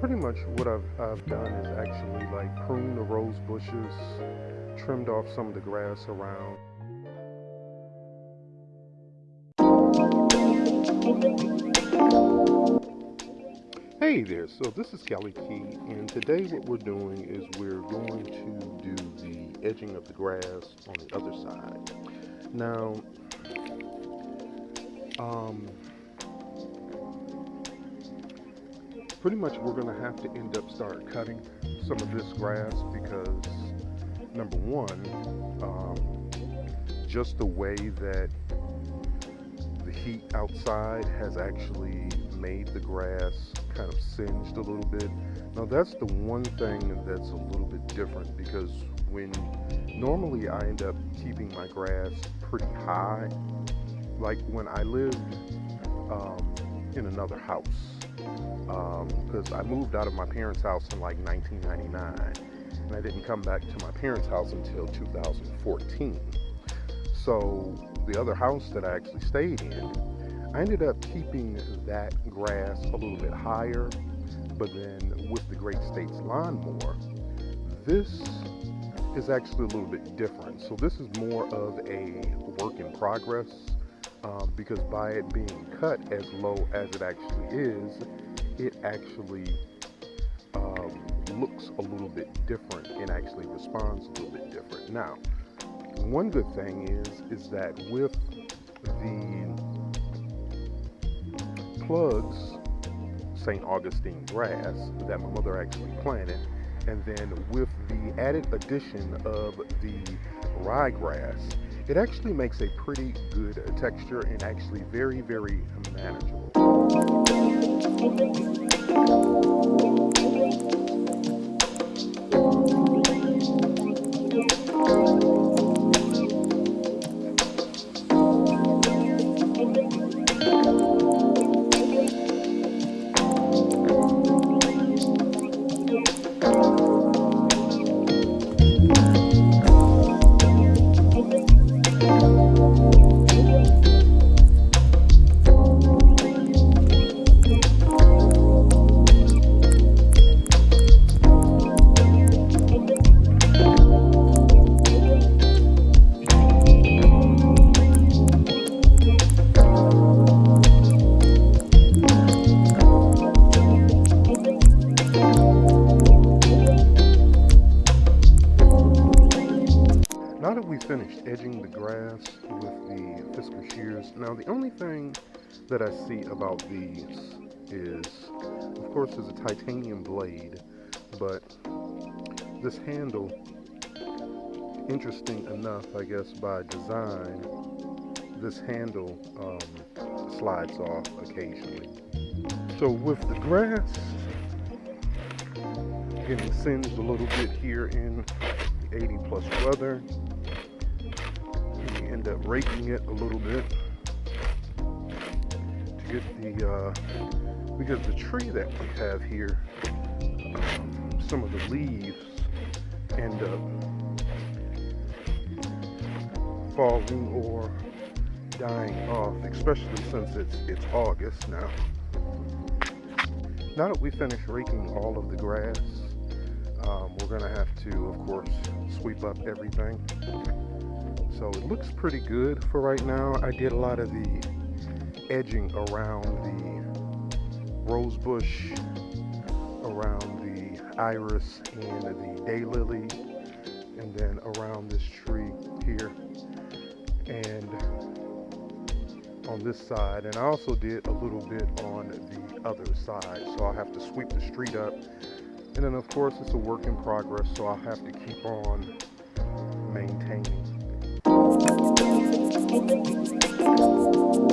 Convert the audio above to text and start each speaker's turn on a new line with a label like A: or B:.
A: pretty much what I've, I've done is actually like prune the rose bushes, trimmed off some of the grass around. Hey there, so this is Kelly Key, and today what we're doing is we're going to do the edging of the grass on the other side. Now, um, pretty much we're going to have to end up start cutting some of this grass because number one, um, just the way that the heat outside has actually made the grass kind of singed a little bit. Now that's the one thing that's a little bit different because when normally I end up keeping my grass pretty high, like when I lived um, in another house, because um, I moved out of my parents' house in like 1999 and I didn't come back to my parents' house until 2014. So the other house that I actually stayed in, I ended up keeping that grass a little bit higher, but then with the Great States lawnmower, this is actually a little bit different. So this is more of a work in progress um, because by it being cut as low as it actually is, it actually um, looks a little bit different and actually responds a little bit different. Now, one good thing is is that with the plugs St. Augustine grass that my mother actually planted, and then with the added addition of the ryegrass, it actually makes a pretty good uh, texture and actually very, very manageable. Finished edging the grass with the Fiskars shears. Now the only thing that I see about these is, of course there's a titanium blade, but this handle, interesting enough I guess by design, this handle um, slides off occasionally. So with the grass getting singed a little bit here in 80 plus weather, end up raking it a little bit to get the uh, because the tree that we have here um, some of the leaves end up falling or dying off especially since it's it's August now. Now that we finish raking all of the grass um, we're gonna have to of course sweep up everything so it looks pretty good for right now. I did a lot of the edging around the rose bush, around the iris and the daylily, and then around this tree here. And on this side and I also did a little bit on the other side so I'll have to sweep the street up and then of course it's a work in progress so I'll have to keep on Thank you.